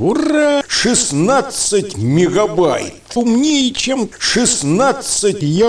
Ура! 16 мегабайт! Умнее, чем 16 я...